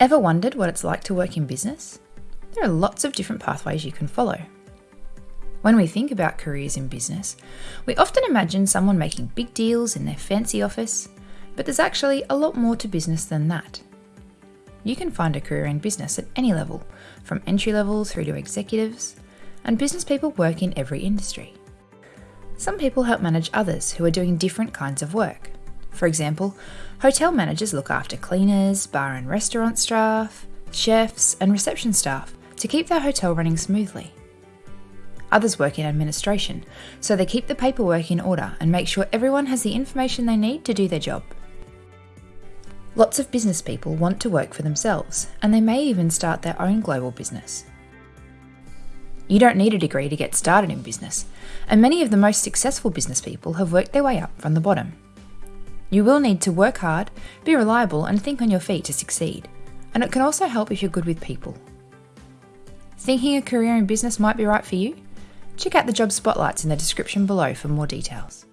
Ever wondered what it's like to work in business? There are lots of different pathways you can follow. When we think about careers in business, we often imagine someone making big deals in their fancy office, but there's actually a lot more to business than that. You can find a career in business at any level, from entry level through to executives, and business people work in every industry. Some people help manage others who are doing different kinds of work. For example, hotel managers look after cleaners, bar and restaurant staff, chefs, and reception staff to keep their hotel running smoothly. Others work in administration, so they keep the paperwork in order and make sure everyone has the information they need to do their job. Lots of business people want to work for themselves, and they may even start their own global business. You don't need a degree to get started in business, and many of the most successful business people have worked their way up from the bottom. You will need to work hard, be reliable, and think on your feet to succeed, and it can also help if you're good with people. Thinking a career in business might be right for you? Check out the job spotlights in the description below for more details.